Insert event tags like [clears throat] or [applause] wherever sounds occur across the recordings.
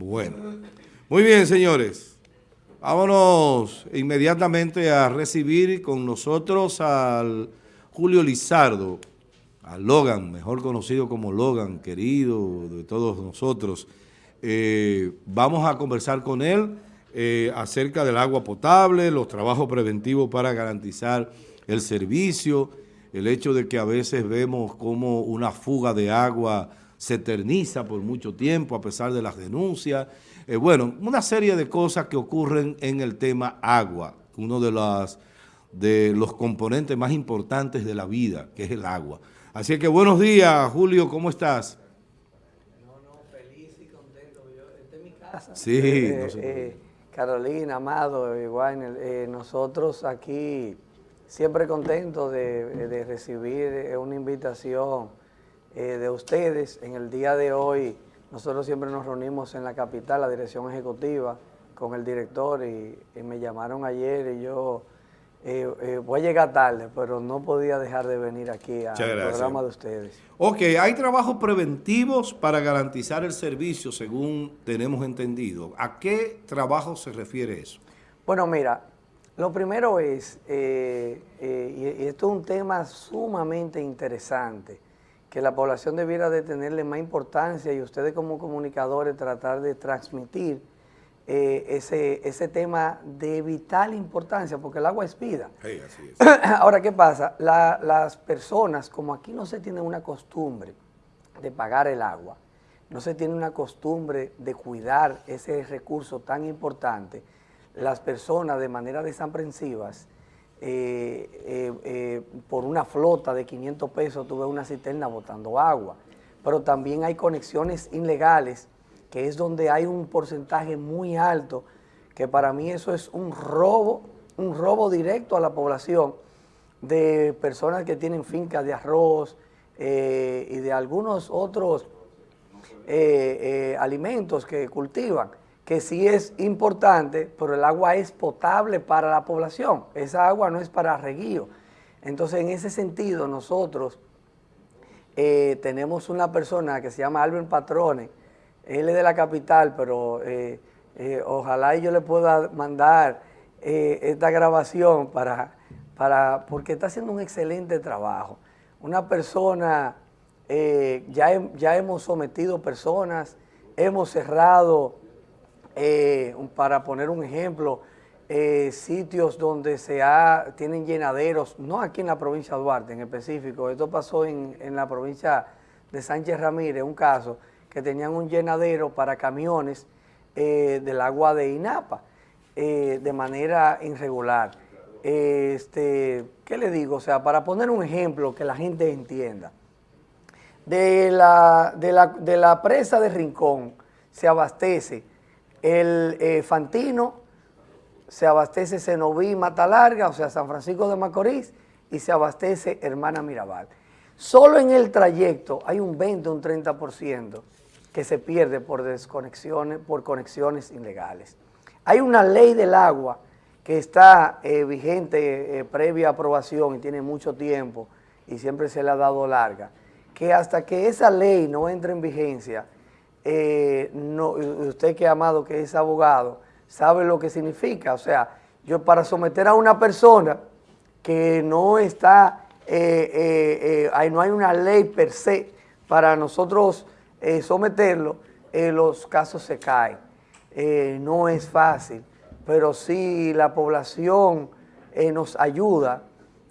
Bueno, muy bien, señores. Vámonos inmediatamente a recibir con nosotros al Julio Lizardo, a Logan, mejor conocido como Logan, querido de todos nosotros. Eh, vamos a conversar con él eh, acerca del agua potable, los trabajos preventivos para garantizar el servicio, el hecho de que a veces vemos como una fuga de agua se eterniza por mucho tiempo a pesar de las denuncias. Eh, bueno, una serie de cosas que ocurren en el tema agua, uno de, las, de los componentes más importantes de la vida, que es el agua. Así que buenos días, Julio, ¿cómo estás? No, no, feliz y contento. Yo, esta es mi casa. Sí, eh, no sé. eh, Carolina, Amado, igual, eh, nosotros aquí siempre contentos de, de recibir eh, una invitación eh, de ustedes. En el día de hoy, nosotros siempre nos reunimos en la capital, la dirección ejecutiva, con el director y, y me llamaron ayer y yo eh, eh, voy a llegar tarde, pero no podía dejar de venir aquí al programa de ustedes. Ok, hay trabajos preventivos para garantizar el servicio, según tenemos entendido. ¿A qué trabajo se refiere eso? Bueno, mira, lo primero es, eh, y, y esto es un tema sumamente interesante, que la población debiera de tenerle más importancia y ustedes como comunicadores tratar de transmitir eh, ese, ese tema de vital importancia, porque el agua es vida. Sí, así es. [clears throat] Ahora, ¿qué pasa? La- las personas, como aquí no se tiene una costumbre de pagar el agua, no se tiene una costumbre de cuidar ese recurso tan importante, las personas de manera desaprensivas, eh, eh, eh, por una flota de 500 pesos tuve una cisterna botando agua, pero también hay conexiones ilegales, que es donde hay un porcentaje muy alto, que para mí eso es un robo, un robo directo a la población de personas que tienen fincas de arroz y de algunos otros alimentos que cultivan, que sí es importante, pero el agua es potable para la población, esa agua no es para reguío. Entonces, en ese sentido, nosotros eh, tenemos una persona que se llama Albert Patrone, él es de la capital, pero eh, eh, ojalá yo le pueda mandar esta grabación para, para, porque está haciendo un excelente trabajo. Una persona, ya, ya hemos sometido personas, hemos cerrado, eh, para poner un ejemplo, eh, sitios donde se ha, tienen llenaderos, no aquí en la provincia de Duarte en específico, esto pasó en, en la provincia de Sánchez Ramírez, un caso, que tenían un llenadero para camiones eh, del agua de INAPA de manera irregular. Este, ¿Qué le digo? O sea, para poner un ejemplo que la gente entienda. De la, de la, de la presa de Rincón se abastece el eh, Fantino, se abastece Cenoví Mata Larga, o sea, San Francisco de Macorís, y se abastece Hermana Mirabal. Solo en el trayecto hay un 20 o un 30% que se pierde por desconexiones, por conexiones ilegales. Hay una ley del agua que está eh, vigente eh, previa aprobación y tiene mucho tiempo y siempre se le ha dado larga, que hasta que esa ley no entre en vigencia, eh, no, usted que amado que es abogado, sabe lo que significa. O sea, yo para someter a una persona que no está, eh, eh, eh, no hay una ley per se para nosotros someterlo, los casos se caen. No es fácil, pero sí la población nos ayuda.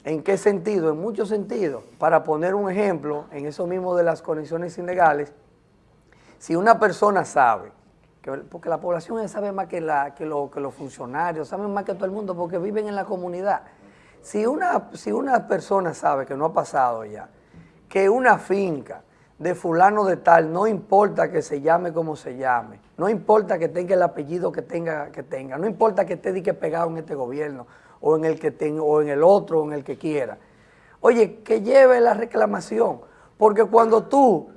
¿En qué sentido? En muchos sentidos. Para poner un ejemplo, en eso mismo de las conexiones ilegales, si una persona sabe, que- porque la población sabe más que, la, que, lo- que los funcionarios, saben más que todo el mundo porque viven en la comunidad. Si una, si una persona sabe, que no ha pasado ya, que una finca de fulano de tal, no importa que se llame como se llame, no importa que tenga el apellido que tenga, que tenga, no importa que esté que pegado en este gobierno o en el que tenga, o en el otro, o en el que quiera. Oye, que lleve la reclamación, porque cuando tú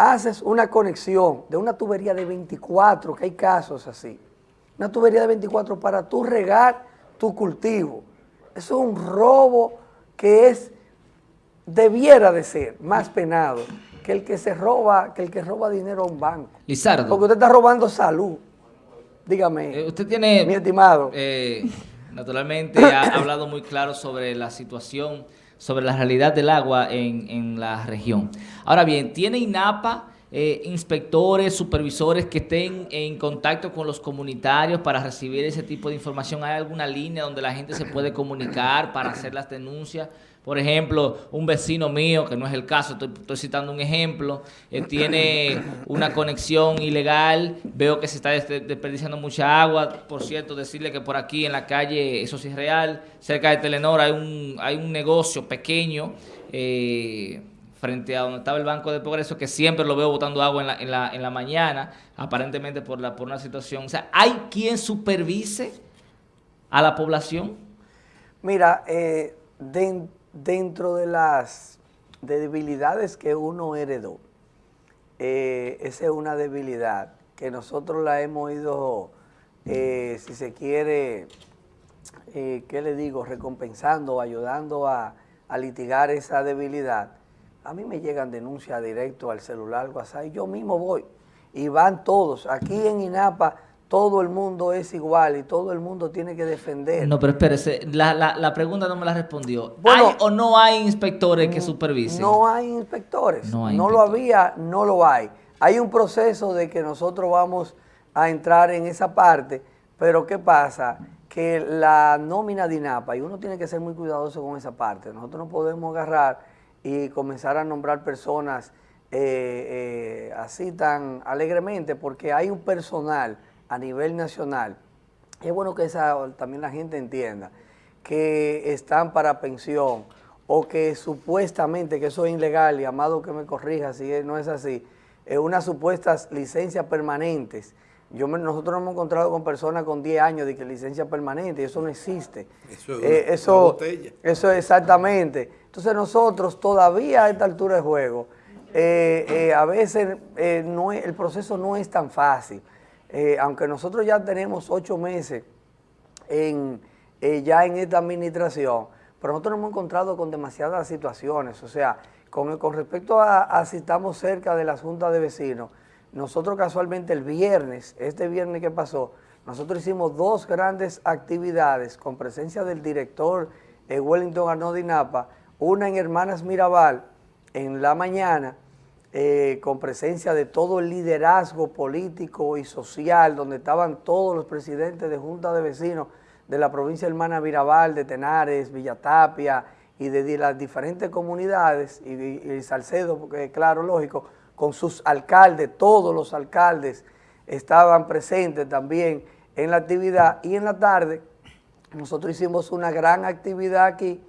haces una conexión de una tubería de 24, que hay casos así, una tubería de 24 para tú regar tu cultivo. Eso es un robo que es, debiera de ser más penado que el que se roba, que el que roba dinero a un banco. Lizardo. Porque usted está robando salud. Dígame. Eh, usted tiene... Mi estimado. Eh, naturalmente [coughs] ha hablado muy claro sobre la situación, sobre la realidad del agua en, en la región. Ahora bien, ¿tiene INAPA eh, inspectores, supervisores que estén en contacto con los comunitarios para recibir ese tipo de información? ¿Hay alguna línea donde la gente se puede comunicar para hacer las denuncias? Por ejemplo, un vecino mío, que no es el caso, estoy, citando un ejemplo, eh, tiene una conexión ilegal, veo que se está desperdiciando mucha agua. Por cierto, decirle que por aquí en la calle, eso sí es real, cerca de Telenor hay un, hay un negocio pequeño, eh, frente a donde estaba el Banco de Progreso, que siempre lo veo botando agua en la, en la, en la mañana, aparentemente por, la, por una situación. O sea, ¿hay quien supervise a la población? Mira, eh, dentro de las debilidades que uno heredó, eh, esa es una debilidad que nosotros la hemos ido, eh, si se quiere, ¿qué le digo?, recompensando, ayudando a, a litigar esa debilidad a mí me llegan denuncias directo al celular, WhatsApp, y yo mismo voy. Y van todos. Aquí en INAPA todo el mundo es igual y todo el mundo tiene que defender. No, pero espérese, la, la, pregunta no me la respondió. ¿Hay o no hay inspectores que mm, supervisen? No hay inspectores. No, no lo había, no lo hay. Hay un proceso de que nosotros vamos a entrar en esa parte, pero ¿qué pasa? Que la nómina de INAPA, y uno tiene que ser muy cuidadoso con esa parte, nosotros no podemos agarrar y comenzar a nombrar personas eh, eh, así tan alegremente, porque hay un personal a nivel nacional, es bueno que esa, también la gente entienda, que están para pensión o que supuestamente, que eso es ilegal, y amado que me corrija si no es así, es unas supuestas licencias permanentes, yo nosotros nos hemos encontrado con personas con 10 años de que licencia permanente y eso no existe. Eso es eh, eso, eso exactamente. Entonces nosotros todavía a esta altura de juego, eh, eh, a veces no el proceso no es tan fácil. aunque nosotros ya tenemos ocho meses en, ya en esta administración, pero nosotros nos hemos encontrado con demasiadas situaciones. O sea, con, con respecto a, a si estamos cerca de la Junta de Vecinos, nosotros casualmente el viernes, este viernes que pasó, nosotros hicimos dos grandes actividades con presencia del director Wellington Arnaud Napa, una en Hermanas Mirabal en la mañana, eh, con presencia de todo el liderazgo político y social, donde estaban todos los presidentes de Junta de Vecinos de la provincia Hermana Mirabal, de Tenares, Villatapia y de, las diferentes comunidades, y, y Salcedo, porque claro, lógico, con sus alcaldes, todos los alcaldes estaban presentes también en la actividad. Y en la tarde nosotros hicimos una gran actividad aquí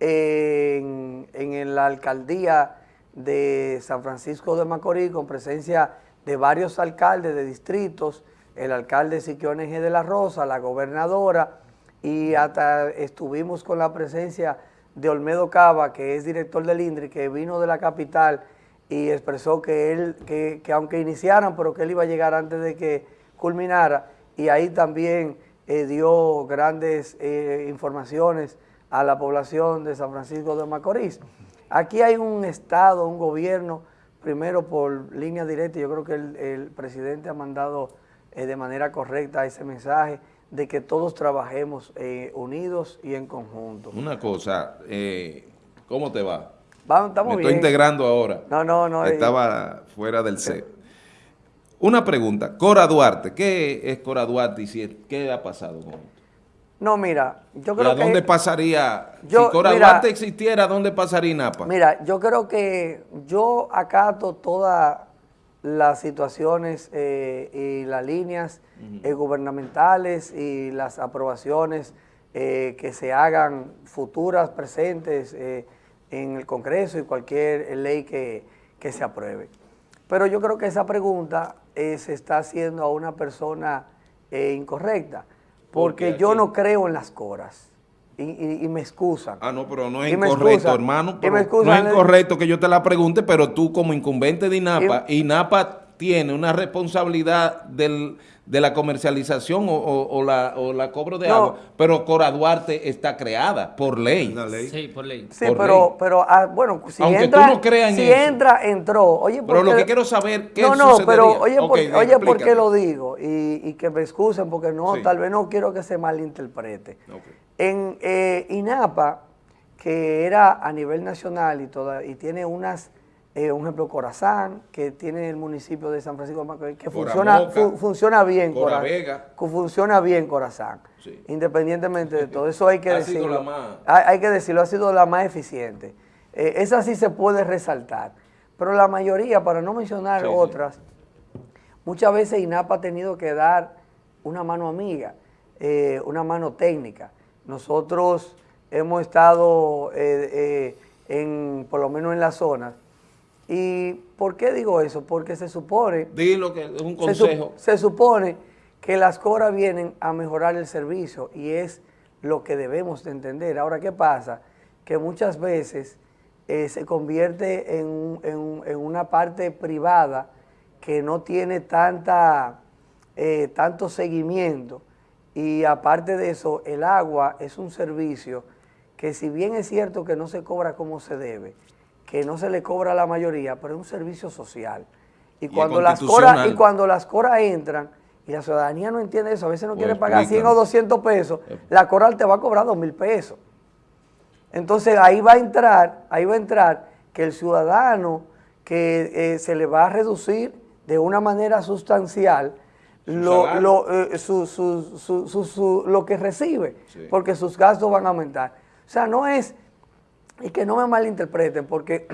en, la alcaldía de San Francisco de Macorís con presencia de varios alcaldes de distritos, el alcalde Siquiones de la Rosa, la gobernadora y hasta estuvimos con la presencia de Olmedo Cava, que es director del INDRI, que vino de la capital y expresó que él, que, aunque iniciaran, pero que él iba a llegar antes de que culminara, y ahí también eh, dio grandes eh, informaciones a la población de San Francisco de Macorís. Aquí hay un Estado, un gobierno, primero por línea directa, yo creo que el, presidente ha mandado eh, de manera correcta ese mensaje de que todos trabajemos unidos y en conjunto. Una cosa, ¿cómo te va? Me estoy integrando ahora. No, no, no. Estaba fuera del C. Una pregunta. Cora Duarte. ¿Qué es Cora Duarte y qué ha pasado con esto? No, mira, yo creo que... ¿A dónde pasaría? si Cora Duarte existiera, ¿dónde pasaría INAPA? Mira, yo creo que yo acato todas las situaciones eh, y las líneas eh, gubernamentales y las aprobaciones eh, que se hagan futuras, presentes, en el Congreso y cualquier ley que, se apruebe. Pero yo creo que esa pregunta eh, se está haciendo a una persona eh, incorrecta, porque yo no creo en las coras. Y, me excusan. Ah, no, pero no es incorrecto, hermano. no es incorrecto que yo te la pregunte, pero tú como incumbente de INAPA, INAPA tiene una responsabilidad del, de la comercialización o, o- o la, o la cobro de No. agua, pero Cora Duarte está creada por ley. Sí, por ley. Sí, por pero, ley. pero ah, bueno, si Aunque entra, tú no creas en si eso. entra, entró. Oye, Pero lo porque- que quiero saber, ¿qué No, no, sucedería? pero oye, Ok, por, bien, oye, ¿por qué lo digo? Y, y que me excusen porque no, Sí. tal vez no quiero que se malinterprete. En eh, INAPA, que era a nivel nacional y, toda, y tiene unas, eh, un ejemplo, Corazán, que tiene el municipio de San Francisco de Macorís, que funciona, fu- funciona bien. Cora Cora- Vega. que funciona bien Corazán, Sí. independientemente de todo. Eso hay que [laughs] Ha sido decirlo. la más- Hay, hay que decirlo, ha sido la más eficiente. Eh, esa sí se puede resaltar. Pero la mayoría, para no mencionar Sí, sí. otras, muchas veces INAPA ha tenido que dar una mano amiga, eh, una mano técnica. Nosotros hemos estado, en, por lo menos en la zona. ¿Y por qué digo eso? Porque se supone Dilo que es un consejo. se supone que las coras vienen a mejorar el servicio y es lo que debemos de entender. Ahora, ¿qué pasa? Que muchas veces eh, se convierte en, en una parte privada que no tiene tanta, eh, tanto seguimiento y aparte de eso, el agua es un servicio que si bien es cierto que no se cobra como se debe, que no se le cobra a la mayoría, pero es un servicio social. Y cuando las coras y cuando las coras entran y la ciudadanía no entiende eso, a veces no Pues quiere pagar 100 o explícame. 200 pesos, la coral te va a cobrar 2 mil pesos. Entonces ahí va a entrar, ahí va a entrar que el ciudadano que eh, se le va a reducir de una manera sustancial lo, lo, eh, su- su- su- su- su- lo que recibe, Sí. porque sus gastos van a aumentar. O sea, no es, y que no me malinterpreten, porque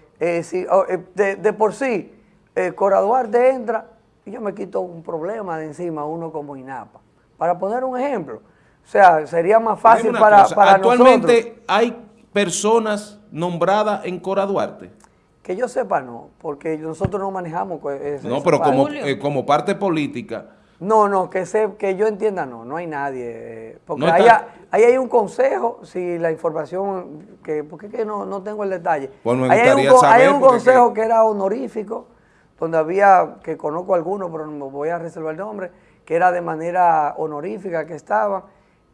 [clears throat] eh, si, oh, eh, de, de por sí, eh, Cora Duarte entra y yo me quito un problema de encima, uno como INAPA. Para poner un ejemplo, o sea, sería más fácil para, cosa, para Actualmente nosotros. hay personas nombradas en Cora Duarte. Que yo sepa, no, porque nosotros no manejamos ese- No, pero como, eh, como parte política. No, no, que se, que yo entienda, no, no hay nadie. eh, Porque No ahí, está- ha- ahí hay un consejo, si la información, que porque que no, no tengo el detalle. Pues me ahí hay un, hay un consejo que- que era honorífico, donde había, que conozco algunos, pero no me voy a reservar el nombre, que era de manera honorífica que estaban,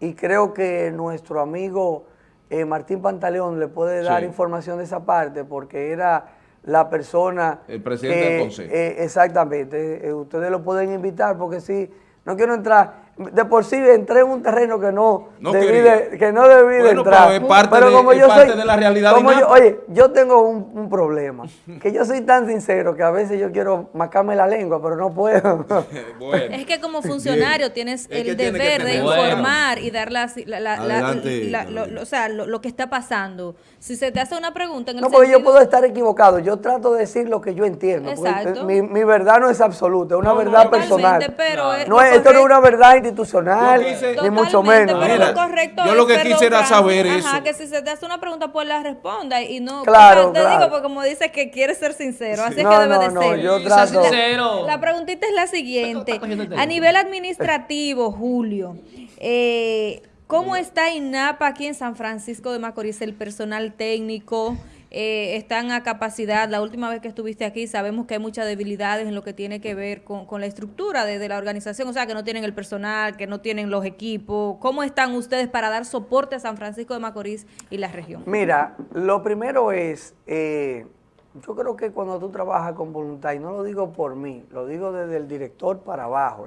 y creo que nuestro amigo eh, Martín Pantaleón le puede dar Sí. información de esa parte, porque era la persona... El presidente que, del consejo. eh, exactamente, eh, ustedes lo pueden invitar porque sí, no quiero entrar, de por sí entré en un terreno que no, No debí, de, que no debí de entrar. pero es parte de- es parte de la realidad como yo- oye, yo tengo un, un problema, que yo soy tan sincero que a veces yo quiero macarme la lengua, pero no puedo. [laughs] bueno. Es que como funcionario tienes Es el deber de informar y dar las- la, la- la- Adelante, la- lo, Carolina. lo- o sea, lo, lo que está pasando. Si se te hace una pregunta en el No, porque yo puedo estar equivocado, yo trato de decir lo que yo entiendo. Exacto. Mi, mi verdad no es absoluta, es una No, verdad personal. pero No es, esto no es una verdad institucional, quise- ni mucho Totalmente, menos. Pero Mira, lo correcto yo es, lo que quisiera saber ajá, eso. que si se te hace una pregunta, pues la responda y no. Claro, sea, te claro. digo, porque como dices que quieres ser sincero, así es No, que debe no, de no, ser. yo trato- sincero. La preguntita es la siguiente. A nivel administrativo, Julio, eh, ¿cómo está INAPA aquí en San Francisco de Macorís, el personal técnico? Eh, ¿Están a capacidad? La última vez que estuviste aquí sabemos que hay muchas debilidades en lo que tiene que ver con, la estructura de, la organización, o sea, que no tienen el personal, que no tienen los equipos. ¿Cómo están ustedes para dar soporte a San Francisco de Macorís y la región? Mira, lo primero es, eh, yo creo que cuando tú trabajas con voluntad, y no lo digo por mí, lo digo desde el director para abajo,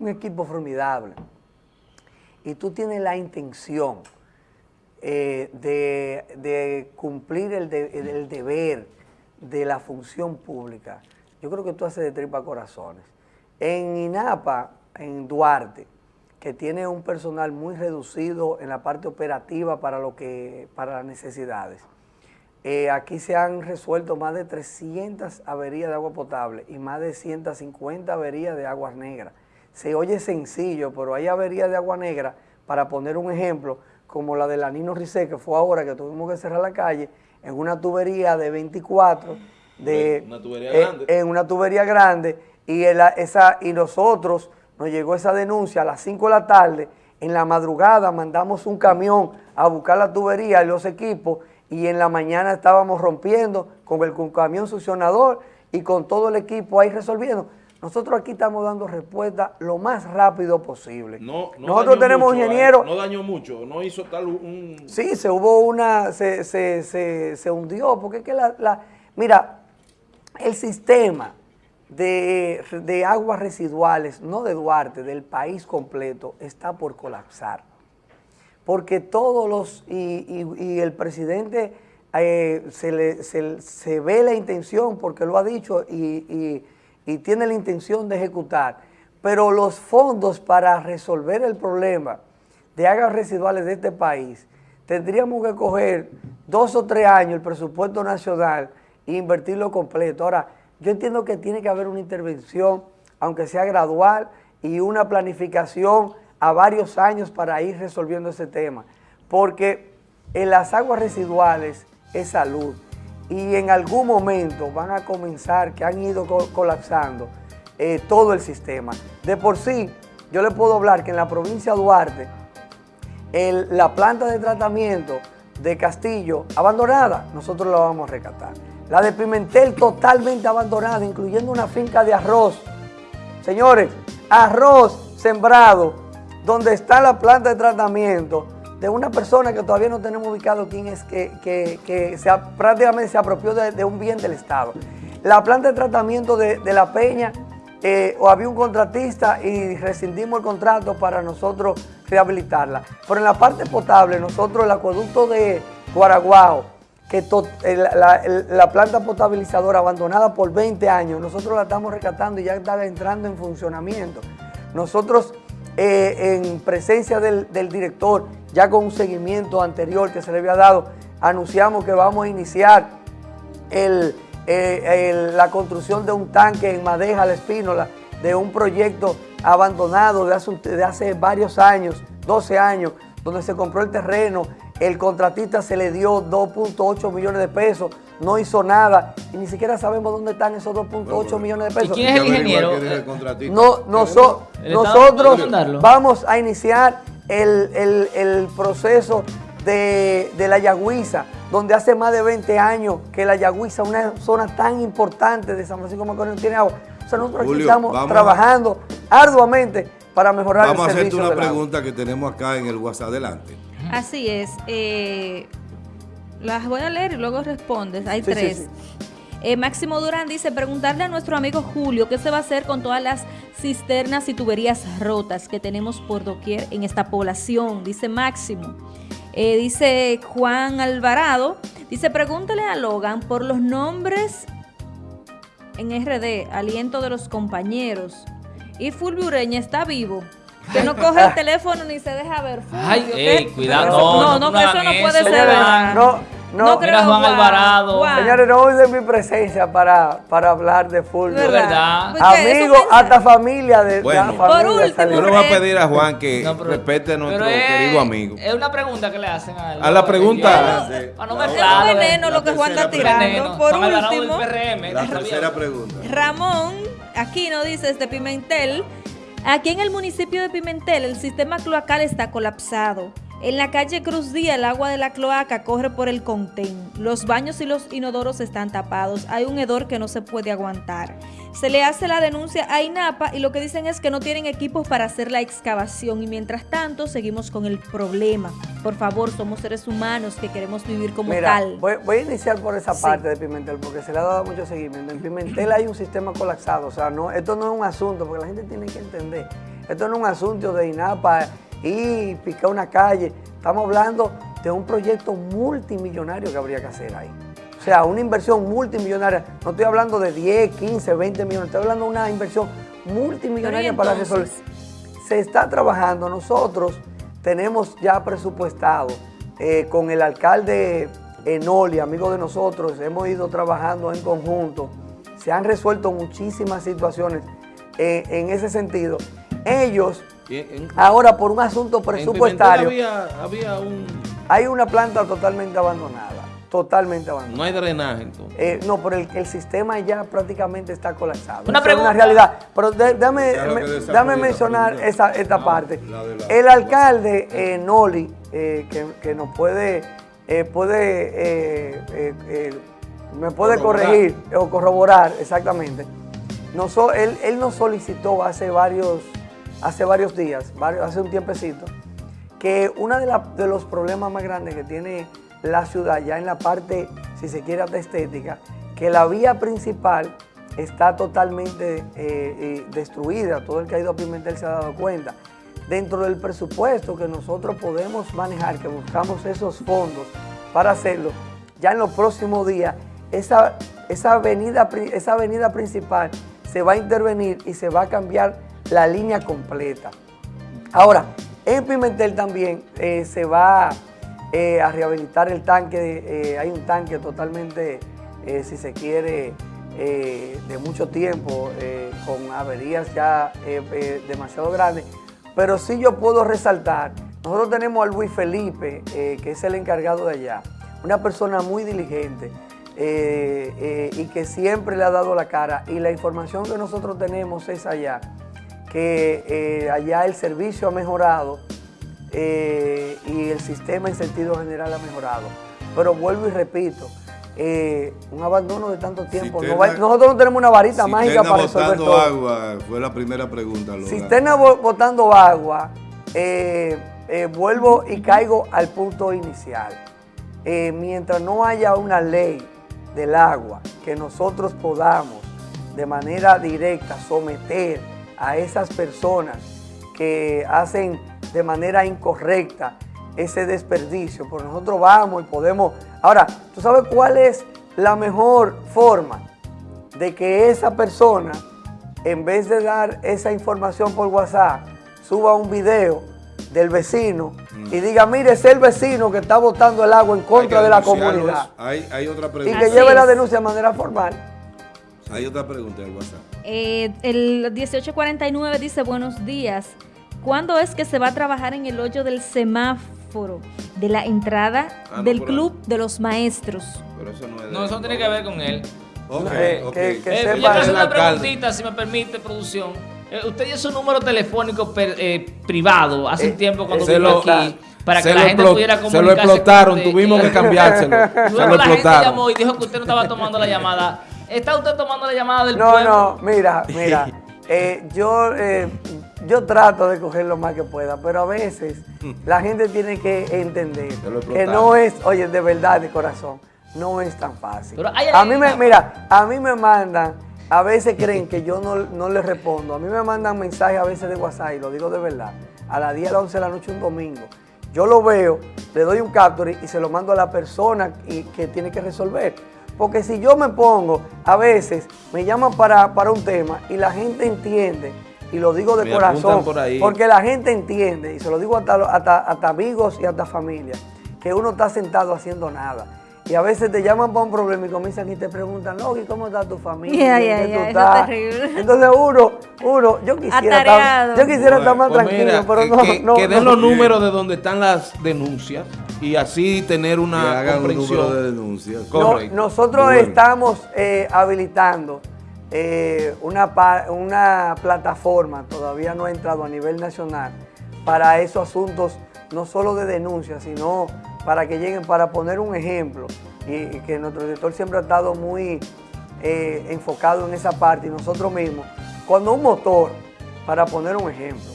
un equipo formidable, y tú tienes la intención eh, de, cumplir el deber de la función pública, yo creo que tú haces de tripa corazones. En INAPA, en Duarte, que tiene un personal muy reducido en la parte operativa para, lo que, para las necesidades, eh, aquí se han resuelto más de 300 averías de agua potable y más de 150 averías de aguas negras. Se oye sencillo, pero hay averías de agua negra, para poner un ejemplo, como la de la Nino Rizé, que fue ahora que tuvimos que cerrar la calle, en una tubería de 24, de, Una tubería eh, grande. en una tubería grande, y, el- esa, y nosotros nos llegó esa denuncia a las 5 de la tarde, en la madrugada mandamos un camión a buscar la tubería y los equipos, y en la mañana estábamos rompiendo con el con camión succionador y con todo el equipo ahí resolviendo. Nosotros aquí estamos dando respuesta lo más rápido posible. No, no Nosotros tenemos ingenieros... eh, No dañó mucho, no hizo tal un... Sí, se hubo una, se, se, se, se hundió, porque es que la, la- mira, el sistema de, de aguas residuales, no de Duarte, del país completo, está por colapsar. Porque todos los, y, y- y el presidente eh, se, le, se, se ve la intención, porque lo ha dicho, y, y- y tiene la intención de ejecutar, pero los fondos para resolver el problema de aguas residuales de este país, tendríamos que coger dos o tres años el presupuesto nacional e invertirlo completo. Ahora, yo entiendo que tiene que haber una intervención, aunque sea gradual, y una planificación a varios años para ir resolviendo ese tema, porque en las aguas residuales es salud y en algún momento van a comenzar, que han ido co- colapsando eh, todo el sistema. De por sí, yo le puedo hablar que en la provincia de Duarte, la planta de tratamiento de Castillo abandonada, nosotros la vamos a rescatar. La de Pimentel totalmente abandonada, incluyendo una finca de arroz. Señores, arroz sembrado, donde está la planta de tratamiento de una persona que todavía no tenemos ubicado quién es, que, que- que se prácticamente se apropió de, un bien del Estado. La planta de tratamiento de, La Peña, eh, había un contratista y rescindimos el contrato para nosotros rehabilitarla. Pero en la parte potable, nosotros el acueducto de Guaraguao, que eh, la, la planta potabilizadora abandonada por 20 años, nosotros la estamos rescatando y ya está entrando en funcionamiento. Nosotros, eh, en presencia del, director, ya con un seguimiento anterior que se le había dado, anunciamos que vamos a iniciar el- eh, la construcción de un tanque en Madeja, La Espínola, de un proyecto abandonado de hace varios años, 12 años, donde se compró el terreno, el contratista se le dio 2.8 millones de pesos, no hizo nada y ni siquiera sabemos dónde están esos 2.8 millones de ¿Y pesos. quién es el ingeniero? el. No, noso- ¿El Estado nosotros vamos a iniciar el, el- el proceso de, de la Yagüiza, donde hace más de 20 años que la Yagüiza, una zona tan importante de San Francisco de Macorís, no tiene agua. O sea, nosotros aquí estamos vamos a- trabajando arduamente para mejorar Vamos a el hacerte servicio una del agua. pregunta que tenemos acá en el WhatsApp. Adelante. Así es. eh, las voy a leer y luego respondes. Hay Sí, sí, tres. sí. Eh, Máximo Durán dice, preguntarle a nuestro amigo Julio qué se va a hacer con todas las cisternas y tuberías rotas que tenemos por doquier en esta población, dice Máximo. Eh, dice Juan Alvarado, dice, pregúntale a Logan por los nombres en RD, aliento de los compañeros. Y Fulvio Ureña está vivo. Que no coge el teléfono ni se deja ver. Fulvio, Ay, cuidado, no, no, no no, eso no puede eso, ser no, no, No Mira, Juan Alvarado. Juan. Señores, no usen mi presencia para, para hablar de Fulvio. Es verdad. Amigos, hasta familia de, Bueno. de la Por familia último, salió. Yo le voy a Eh, pedir a Juan que No, pero- respete a nuestro es- querido amigo. Es una pregunta que le hacen a él. A la pregunta- Para no La Es veneno lo que Juan está tirando. Por último, La tercera pregunta. Ramón Aquino dice desde Pimentel, aquí en el municipio de Pimentel el sistema cloacal está colapsado. En la calle Cruz Díaz el agua de la cloaca corre por el contén. Los baños y los inodoros están tapados. Hay un hedor que no se puede aguantar. Se le hace la denuncia a INAPA y lo que dicen es que no tienen equipos para hacer la excavación y mientras tanto seguimos con el problema. Por favor, somos seres humanos que queremos vivir como Mira, tal. Voy, voy a iniciar por esa Sí. parte de Pimentel, porque se le ha dado mucho seguimiento. En Pimentel hay un sistema colapsado, o sea, no, esto no es un asunto, porque la gente tiene que entender. Esto no es un asunto de INAPA y picar una calle. Estamos hablando de un proyecto multimillonario que habría que hacer ahí. O sea, una inversión multimillonaria. No estoy hablando de 10, 15, 20 millones, estoy hablando de una inversión multimillonaria Pero ¿y para resolver se está trabajando. Nosotros tenemos ya presupuestado eh, con el alcalde Enoli, amigo de nosotros, hemos ido trabajando en conjunto. Se han resuelto muchísimas situaciones eh, en ese sentido. Ellos, en- ahora por un asunto presupuestario, había, había un... hay una planta totalmente abandonada, totalmente abandonada. No hay drenaje entonces. Eh, no, pero el, el sistema ya prácticamente está colapsado. Una Eso es pregunta. realidad. Pero de- me- mencionar pregunta. esa, esta parte. la de la- el alcalde eh, Noli, eh, que, que nos puede, eh, puede eh, eh, eh, me puede Corroborar. corregir o corroborar exactamente. Nos so- él, él nos solicitó hace varios, hace varios días, varios- hace un tiempecito, que uno de, la- de los problemas más grandes que tiene la ciudad, ya en la parte, si se quiere, estética, que la vía principal está totalmente eh, eh, destruida. Todo el que ha ido a Pimentel se ha dado cuenta. Dentro del presupuesto que nosotros podemos manejar, que buscamos esos fondos para hacerlo, ya en los próximos días, esa, esa, avenida, esa avenida principal se va a intervenir y se va a cambiar la línea completa. Ahora, en Pimentel también eh, se va eh, a rehabilitar el tanque, eh, hay un tanque totalmente, eh, si se quiere, de mucho tiempo, con averías ya demasiado grandes, pero sí yo puedo resaltar, nosotros tenemos a Luis Felipe, que es el encargado de allá, una persona muy diligente, y que siempre le ha dado la cara, y la información que nosotros tenemos es allá, que allá el servicio ha mejorado eh, y el sistema en sentido general ha mejorado. Pero vuelvo y repito, eh, un abandono de tanto tiempo. no va- nosotros no tenemos una varita mágica para resolver botando todo. agua fue la primera pregunta. Cisterna botando agua, eh, vuelvo y caigo al punto inicial. Mientras no haya una ley del agua que nosotros podamos de manera directa someter a esas personas que hacen de manera incorrecta ese desperdicio, pues nosotros vamos y podemos... Ahora, ¿tú sabes cuál es la mejor forma de que esa persona, en vez de dar esa información por WhatsApp, suba un video del vecino y diga, mire, es el vecino que está botando el agua en contra que de la comunidad. Hay, hay otra Y pregunta. que Así lleve la denuncia de manera formal. Hay otra pregunta del WhatsApp. Eh, el 1849 dice buenos días. ¿Cuándo es que se va a trabajar en el hoyo del semáforo de la entrada Ah, no, del club de los maestros? Pero eso no es de- No, eso no tiene que ver con él. Ok, Eh, ok. que- que Eh, sepa- yo quiero hacer el una preguntita, si me permite, producción. Eh, usted dio su número telefónico per- eh, privado hace un Eh, tiempo cuando Se vino lo, aquí para que se la lo gente pudiera Se comunicarse lo explotaron, con tuvimos que [laughs] cambiárselo. [laughs] se Luego lo la gente explotaron. llamó y dijo que usted no estaba tomando la llamada. ¿Está usted tomando la llamada del No, pueblo? no, mira, mira. [laughs] eh, yo, eh, yo trato de coger lo más que pueda, pero a veces [laughs] la gente tiene que entender que no es, oye, de verdad, de corazón, no es tan fácil. Pero hay a mí me, mira, a mí me mandan, a veces creen que yo no, no les respondo, a mí me mandan mensajes a veces de WhatsApp, y lo digo de verdad, a las 10 a las 11 de la noche un domingo. Yo lo veo, le doy un capture y se lo mando a la persona y, que tiene que resolver. Porque si yo me pongo, a veces me llaman para, para un tema y la gente entiende, y lo digo de Me corazón, apuntan por ahí. porque la gente entiende, y se lo digo hasta, hasta, hasta amigos y hasta familia, que uno está sentado haciendo nada. Y a veces te llaman para un problema y comienzan y te preguntan, Logi, ¿cómo está tu familia? Ya, ya, ¿En qué ya, tú eso es estás?" terrible. Entonces uno, uno, yo quisiera, Atareado. estar, yo quisiera estar más Pues tranquilo, mira, pero que, no, que- no, que den no. los números de donde están las denuncias y así tener Que una hagan un número de comprensión. denuncias. No, nosotros Bueno. estamos eh, habilitando eh, una, una plataforma, todavía no ha entrado a nivel nacional, para esos asuntos, no solo de denuncia, sino para que lleguen, para poner un ejemplo, y, y que nuestro director siempre ha estado muy eh, enfocado en esa parte, y nosotros mismos, cuando un motor, para poner un ejemplo,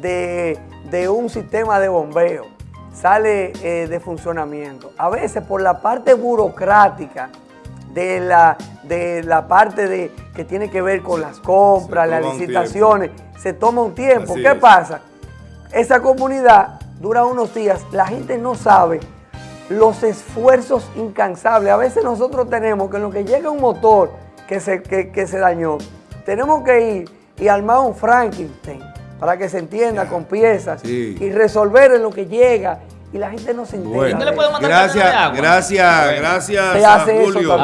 de, de un sistema de bombeo sale eh, de funcionamiento. A veces por la parte burocrática de la, de la parte de, que tiene que ver con las compras, las licitaciones, se toma un tiempo. Así ¿Qué es. pasa? Esa comunidad dura unos días, la gente no sabe los esfuerzos incansables. A veces nosotros tenemos que en lo que llega un motor que se, que, que se dañó, tenemos que ir y armar un Frankenstein para que se entienda con piezas Sí. y resolver en lo que llega y la gente no se entera. Bueno, ¿Usted le puede de mandar gracias, cartón de agua? gracias, Bueno. gracias Se a hace Julio.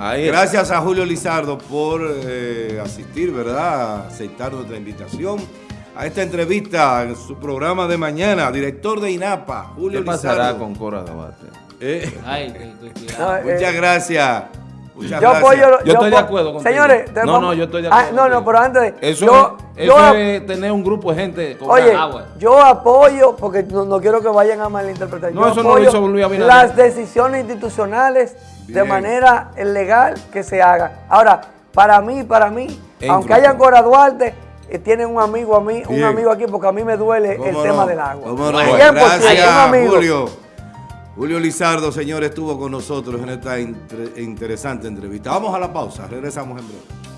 Ah. Gracias a Julio Lizardo por eh, asistir, ¿verdad? Aceptar nuestra invitación a esta entrevista en su programa de mañana. Director de INAPA, Julio ¿Qué pasará Lizardo. con Cora Gabate? Eh, Ay, cuidado. No, eh, muchas gracias. Yo apoyo, yo, estoy de acuerdo contigo. Señores, no, no, yo estoy de ah, acuerdo. No, no, pero antes eso, yo, yo, tener un grupo de gente con oye, agua. Yo apoyo, porque no, no, quiero que vayan a malinterpretar. No, eso no lo hizo Luis Abinader. Las decisiones institucionales de manera legal que se hagan. Ahora, para mí, para mí, aunque hayan Cora Duarte, eh, tienen un amigo a mí, un amigo aquí, porque a mí me duele el tema del agua. ¿Cómo no? Gracias, Julio. Julio Lizardo, señor, estuvo con nosotros en esta interesante entrevista. Vamos a la pausa, regresamos en breve.